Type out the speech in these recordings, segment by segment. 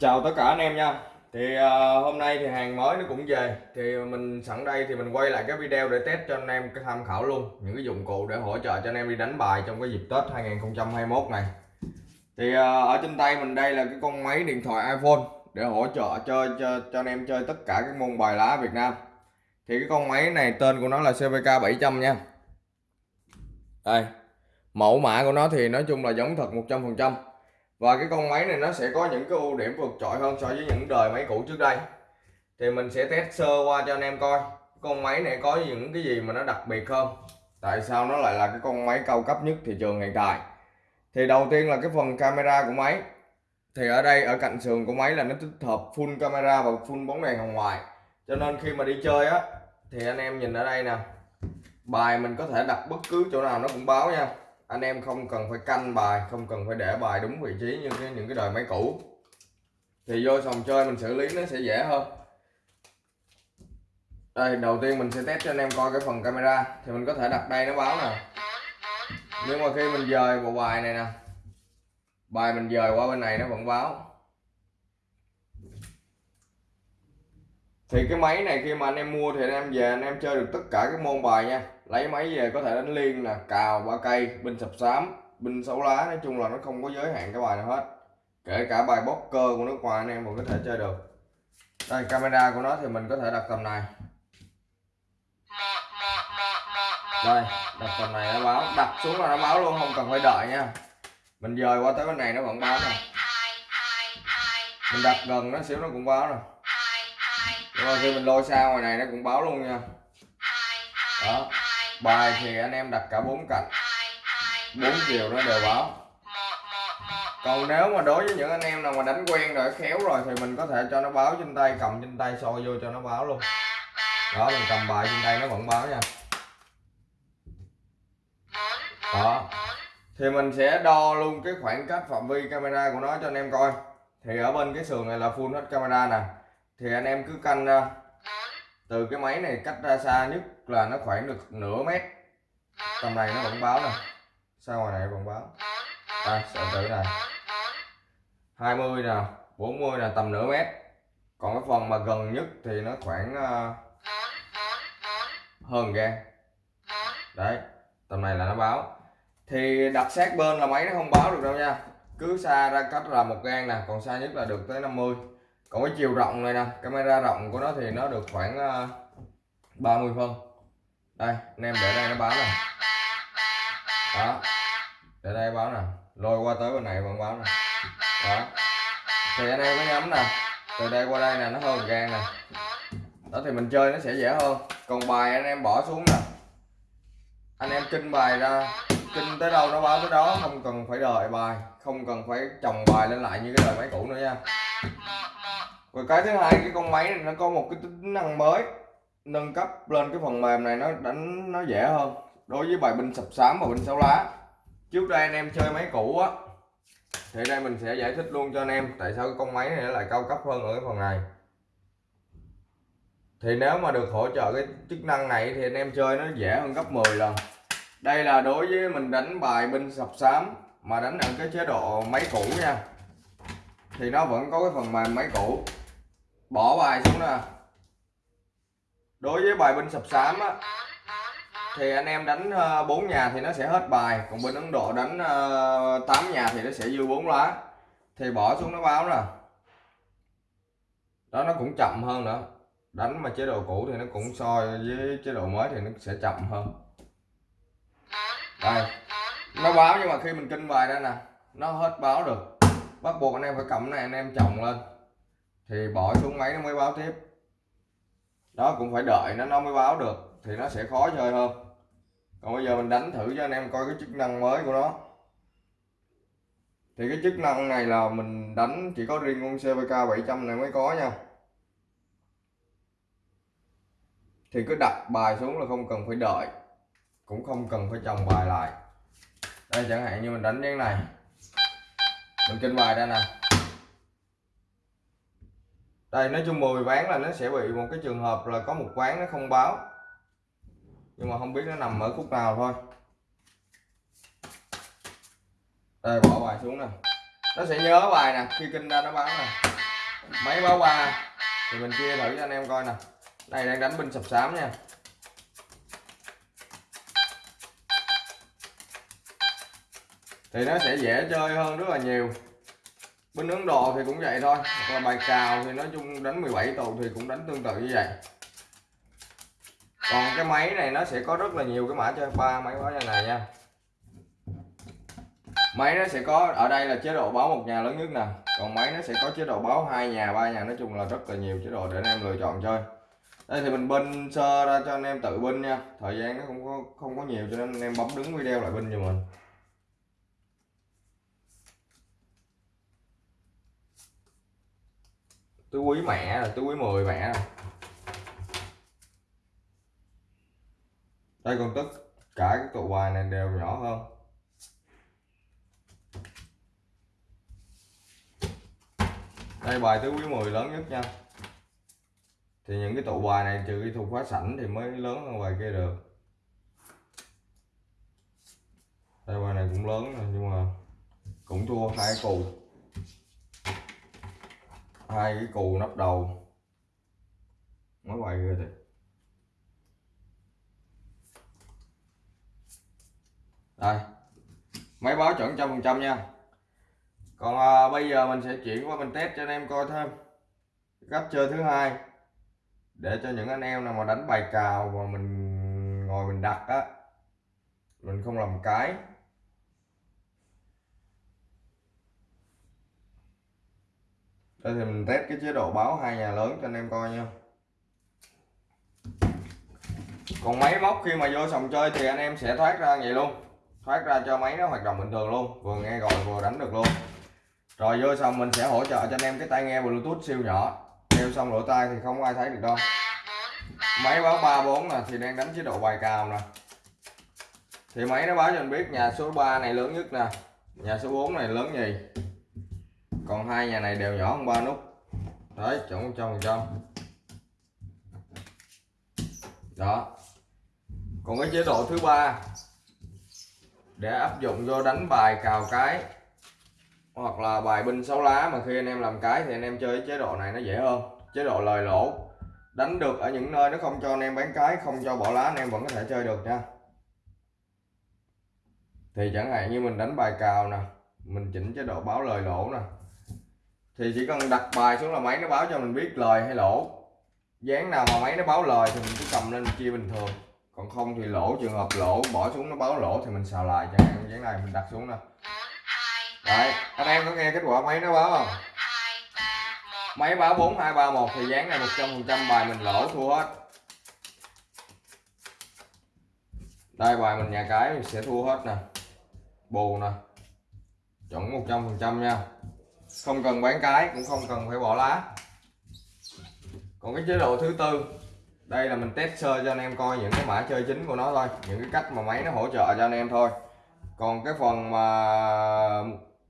chào tất cả anh em nha. Thì uh, hôm nay thì hàng mới nó cũng về. Thì mình sẵn đây thì mình quay lại cái video để test cho anh em cái tham khảo luôn. Những cái dụng cụ để hỗ trợ cho anh em đi đánh bài trong cái dịp Tết 2021 này. Thì uh, ở trên tay mình đây là cái con máy điện thoại iPhone để hỗ trợ chơi cho, cho anh em chơi tất cả các môn bài lá Việt Nam. Thì cái con máy này tên của nó là CVK 700 nha. Đây mẫu mã của nó thì nói chung là giống thật 100% và cái con máy này nó sẽ có những cái ưu điểm vượt trội hơn so với những đời máy cũ trước đây. Thì mình sẽ test sơ qua cho anh em coi con máy này có những cái gì mà nó đặc biệt không tại sao nó lại là cái con máy cao cấp nhất thị trường hiện tại? Thì đầu tiên là cái phần camera của máy. Thì ở đây, ở cạnh sườn của máy là nó tích hợp full camera và full bóng đèn hồng ngoại. Cho nên khi mà đi chơi á, thì anh em nhìn ở đây nè, bài mình có thể đặt bất cứ chỗ nào nó cũng báo nha anh em không cần phải canh bài, không cần phải để bài đúng vị trí như cái, những cái đời máy cũ. Thì vô sòng chơi mình xử lý nó sẽ dễ hơn. Đây, đầu tiên mình sẽ test cho anh em coi cái phần camera. Thì mình có thể đặt đây, nó báo nè. Nhưng mà khi mình dời bộ bài này nè, bài mình dời qua bên này nó vẫn báo. Thì cái máy này khi mà anh em mua thì anh em về anh em chơi được tất cả các môn bài nha lấy máy về có thể đánh liên nè, cào ba cây binh sập xám binh xấu lá, nói chung là nó không có giới hạn cái bài nào hết. Kể cả bài poker của nước ngoài anh em vẫn có thể chơi được. Đây, camera của nó thì mình có thể đặt tầm này. Đây, đặt tầm này nó báo, đặt xuống là nó báo luôn, không cần phải đợi nha. Mình dời qua tới bên này nó vẫn báo nè mình đặt gần nó xíu nó cũng báo nè rồi khi mình lôi xa ngoài này nó cũng báo luôn nha. Đó bài thì anh em đặt cả bốn cạnh. Bốn chiều nó đều báo. Còn nếu mà đối với những anh em nào mà đánh quen rồi, khéo rồi thì mình có thể cho nó báo trên tay, cầm trên tay, soi vô cho nó báo luôn. Đó, mình cầm bài trên tay nó vẫn báo nha. Đó. Thì mình sẽ đo luôn cái khoảng cách phạm vi camera của nó cho anh em coi. Thì ở bên cái sườn này là full hết camera nè. Thì anh em cứ canh ra. Từ cái máy này cách ra xa nhất là nó khoảng được nửa mét. Tầm này nó vẫn báo nè. Xa ngoài này vẫn báo? À, Đây sợi tử này 20 nè 40 nè tầm nửa mét. Còn cái phần mà gần nhất thì nó khoảng uh, hơn gan đấy tầm này là nó báo. Thì đặt sát bên là máy nó không báo được đâu nha. Cứ xa ra cách là một gan nè còn xa nhất là được tới 50 còn cái chiều rộng này nè camera rộng của nó thì nó được khoảng ờ, uh, 30 phân đây, anh em để đây, nó báo này đó, để đây báo nè. Lôi qua tới bên này vẫn báo nè. Đó. Thì anh em có nhắm nè. Từ đây qua đây nè, nó hơn gan nè. Đó, thì mình chơi nó sẽ dễ hơn. Còn bài anh em bỏ xuống nè. Anh em kinh bài ra. Kinh tới đâu nó báo tới đó, không cần phải đợi bài. Không cần phải chồng bài lên lại như cái đời máy cũ nữa nha. Và cái thứ hai, cái con máy này nó có một cái tính năng mới nâng cấp lên cái phần mềm này nó đánh, nó dễ hơn đối với bài binh sập xám và binh sáu lá. Trước đây anh em chơi máy cũ á, thì đây mình sẽ giải thích luôn cho anh em tại sao cái con máy này lại cao cấp hơn ở cái phần này. Thì nếu mà được hỗ trợ cái chức năng này thì anh em chơi nó dễ hơn gấp 10 lần. Đây là đối với mình đánh bài binh sập xám mà đánh ở cái chế độ máy cũ nha. Thì nó vẫn có cái phần mềm máy cũ. Bỏ bài xuống nè đối với bài binh sập sám á, thì anh em đánh ờ, bốn 4 nhà thì nó sẽ hết bài. Còn bên Ấn Độ đánh ờ, 8 nhà thì nó sẽ dư 4 lá. Thì bỏ xuống nó báo nè. Đó, nó cũng chậm hơn nữa. Đánh mà chế độ cũ thì nó cũng so với chế độ mới thì nó sẽ chậm hơn. Đây. Nó báo nhưng mà khi mình kinh bài ra nè, nó hết báo được. Bắt buộc anh em phải cầm này, anh em chồng lên. Thì bỏ xuống máy nó mới báo tiếp đó, cũng phải đợi, nó nó mới báo được, thì nó sẽ khó chơi hơn. Còn bây giờ mình đánh thử cho anh em coi cái chức năng mới của nó. Thì cái chức năng này là mình đánh, chỉ có riêng con CVK 700 này mới có nha. Thì cứ đặt bài xuống là không cần phải đợi, cũng không cần phải chồng bài lại. Đây, chẳng hạn như mình đánh cái này. Mình kinh bài đây nè đây, nói chung 10 ván là nó sẽ bị một cái trường hợp là có một ván nó không báo. Nhưng mà không biết nó nằm ở khúc nào thôi. Đây, bỏ bài xuống nè. Nó sẽ nhớ bài nè, khi kinh ra nó báo nè. Máy báo ba thì mình chia thử cho anh em coi nè. Này, đang đánh binh sập sám nha. Thì nó sẽ dễ chơi hơn rất là nhiều bên Ấn Độ thì cũng vậy thôi, hoặc là bài cào thì nói chung đánh 17 tù thì cũng đánh tương tự như vậy. Còn cái máy này nó sẽ có rất là nhiều cái mã chơi ba máy báo như này nha. Máy nó sẽ có, ở đây là chế độ báo một nhà lớn nhất nè. Còn máy nó sẽ có chế độ báo hai nhà, ba nhà, nói chung là rất là nhiều chế độ để anh em lựa chọn chơi. Đây thì mình binh sơ ra cho anh em tự binh nha. Thời gian nó không có không có nhiều cho nên anh em bấm đứng video lại binh cho mình. Tôi quý mẹ rồi tứ quý 10 mẹ rồi đây còn tất cả các tụ bài này đều nhỏ hơn. Đây, bài tứ quý 10 lớn nhất nha. Thì những cái tụ bài này trừ cái thuộc khóa sảnh thì mới lớn hơn bài kia được. Đây, bài này cũng lớn rồi, nhưng mà cũng thua hai cù hai cái cù nắp đầu. Mới quay ghê thiệt đây. Máy báo chuẩn trăm phần trăm nha. Còn à, bây giờ mình sẽ chuyển qua mình test cho anh em coi thêm. Cách chơi thứ hai. Để cho những anh em nào mà đánh bài cào mà mình ngồi mình đặt á mình không làm cái. Đây thì mình test cái chế độ báo hai nhà lớn cho anh em coi nha. Còn máy móc khi mà vô sòng chơi thì anh em sẽ thoát ra vậy luôn. Thoát ra cho máy nó hoạt động bình thường luôn, vừa nghe gọi vừa đánh được luôn. Rồi vô xong mình sẽ hỗ trợ cho anh em cái tai nghe bluetooth siêu nhỏ. Đeo xong lỗ tai thì không ai thấy được đâu. Máy báo 34 nè, thì đang đánh chế độ bài cào nè. Thì máy nó báo cho anh biết nhà số 3 này lớn nhất nè. Nhà số 4 này lớn nhì còn hai nhà này đều nhỏ hơn ba nút. Đấy, chuẩn một trăm phần trăm. Đó. Còn cái chế độ thứ ba, để áp dụng vô đánh bài cào cái, hoặc là bài binh sáu lá mà khi anh em làm cái thì anh em chơi chế độ này nó dễ hơn. Chế độ lời lỗ, đánh được ở những nơi nó không cho anh em bán cái, không cho bỏ lá, anh em vẫn có thể chơi được nha. Thì chẳng hạn như mình đánh bài cào nè, mình chỉnh chế độ báo lời lỗ nè thì chỉ cần đặt bài xuống là máy nó báo cho mình biết lời hay lỗ. Dáng nào mà máy nó báo lời thì mình cứ cầm lên chia bình thường. Còn không thì lỗ, trường hợp lỗ, bỏ xuống nó báo lỗ thì mình xào lại, chẳng hạn dáng này mình đặt xuống nè. Đấy, anh em có nghe kết quả máy nó báo không? Máy báo 4231 thì dáng này 100% bài mình lỗ, thua hết. Đây, bài mình nhà cái mình sẽ thua hết nè. Bù nè. Chuẩn 100% nha không cần bán cái cũng không cần phải bỏ lá. Còn cái chế độ thứ tư đây là mình test sơ cho anh em coi những cái mã chơi chính của nó thôi những cái cách mà máy nó hỗ trợ cho anh em thôi. Còn cái phần mà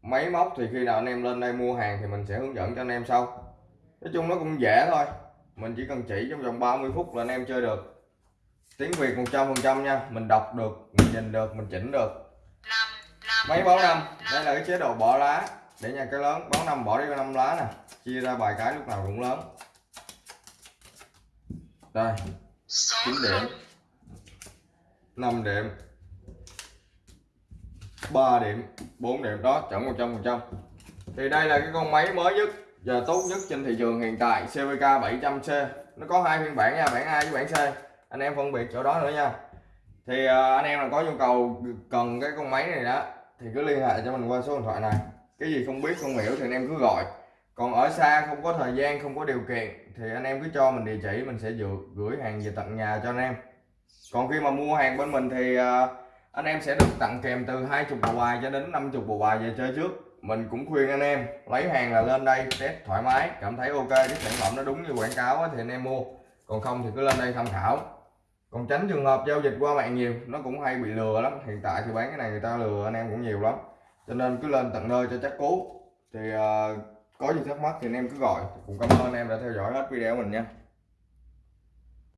máy móc thì khi nào anh em lên đây mua hàng thì mình sẽ hướng dẫn cho anh em sau. Nói chung nó cũng dễ thôi mình chỉ cần chỉ trong vòng 30 phút là anh em chơi được. Tiếng Việt 100% nha mình đọc được mình nhìn được mình chỉnh được. Máy báo năm. đây là cái chế độ bỏ lá để nhà cái lớn. Báo năm bỏ đi năm lá nè. Chia ra bài cái lúc nào cũng lớn. Đây 9 điểm. 5 điểm. 3 điểm 4 điểm. Đó chuẩn 100% thì đây là cái con máy mới nhất và tốt nhất trên thị trường hiện tại. CVK 700C nó có hai phiên bản nha, bản A với bản C. Anh em phân biệt chỗ đó nữa nha. Thì à, anh em là có nhu cầu cần cái con máy này đó, thì cứ liên hệ cho mình qua số điện thoại này cái gì không biết, không hiểu thì anh em cứ gọi. Còn ở xa không có thời gian, không có điều kiện thì anh em cứ cho mình địa chỉ, mình sẽ gửi hàng về tận nhà cho anh em. Còn khi mà mua hàng bên mình thì ờ, anh em sẽ được tặng kèm từ 20 bộ bài cho đến 50 bộ bài về chơi trước. Mình cũng khuyên anh em, lấy hàng là lên đây, test thoải mái, cảm thấy ok, cái sản phẩm nó đúng như quảng cáo thì anh em mua. Còn không thì cứ lên đây tham khảo. Còn tránh trường hợp giao dịch qua mạng nhiều, nó cũng hay bị lừa lắm. Hiện tại thì bán cái này người ta lừa, anh em cũng nhiều lắm cho nên cứ lên tận nơi cho chắc cú. Thì uh, có gì thắc mắc thì anh em cứ gọi. Cũng cảm ơn anh em đã theo dõi hết video của mình nha.